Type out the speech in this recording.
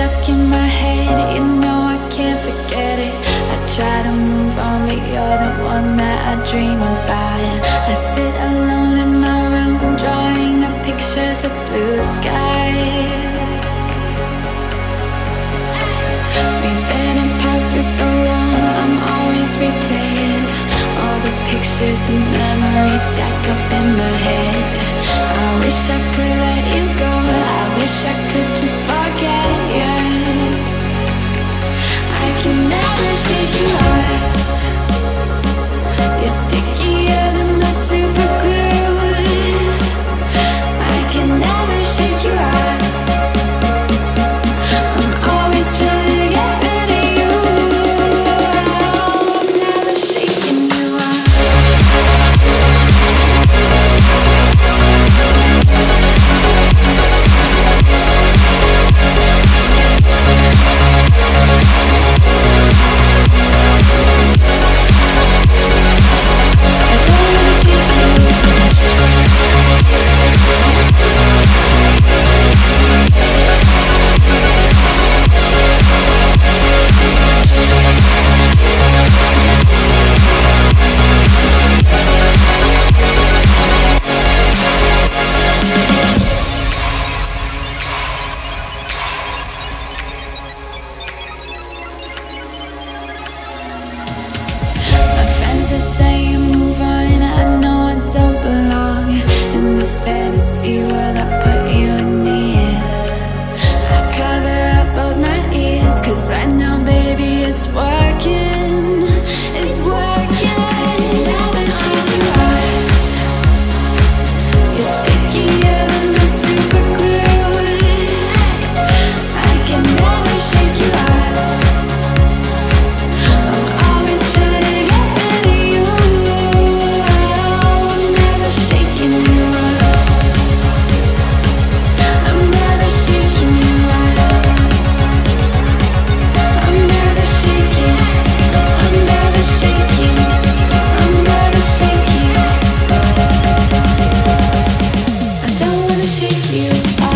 it, you know I can't forget it. I try to move on, but you're the one that I dream about I sit alone in my room, drawing up pictures of blue skies. We've been apart for so long, I'm always replaying All the pictures and memories stacked up in my head. I wish I could Take you.